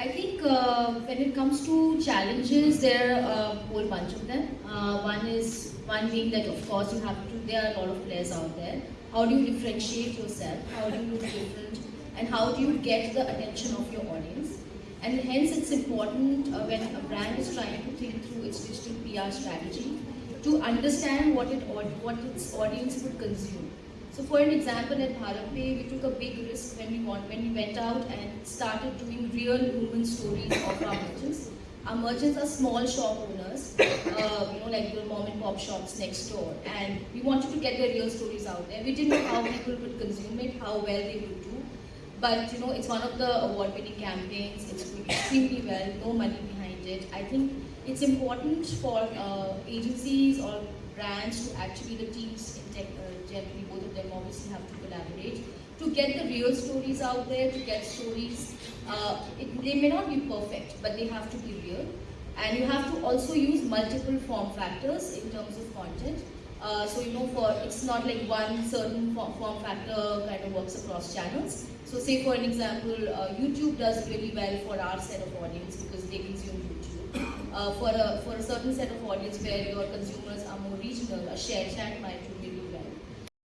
I think uh, when it comes to challenges, there are a whole bunch of them. Uh, one is one being that of course you have to. There are a lot of players out there. How do you differentiate yourself? How do you look different? And how do you get the attention of your audience? And hence, it's important uh, when a brand is trying to think through its digital PR strategy to understand what it what its audience would consume. So for an example, at BharatPe, we took a big risk when we, want, when we went out and started doing real human stories of our merchants. Our merchants are small shop owners, uh, you know, like the mom and pop shops next door. And we wanted to get their real stories out there. We didn't know how people would consume it, how well they would do. But, you know, it's one of the award-winning campaigns. It's doing extremely well, no money behind it. I think it's important for uh, agencies or brands to actually, the teams in tech, uh, generally, both of them obviously have to collaborate to get the real stories out there, to get stories. Uh, it, they may not be perfect, but they have to be real. And you have to also use multiple form factors in terms of content. Uh, so you know, for it's not like one certain form, form factor kind of works across channels. So say for an example, uh, YouTube does really well for our set of audience because they YouTube. Uh, for a for a certain set of audience where your consumers are more regional, a ShareChat might do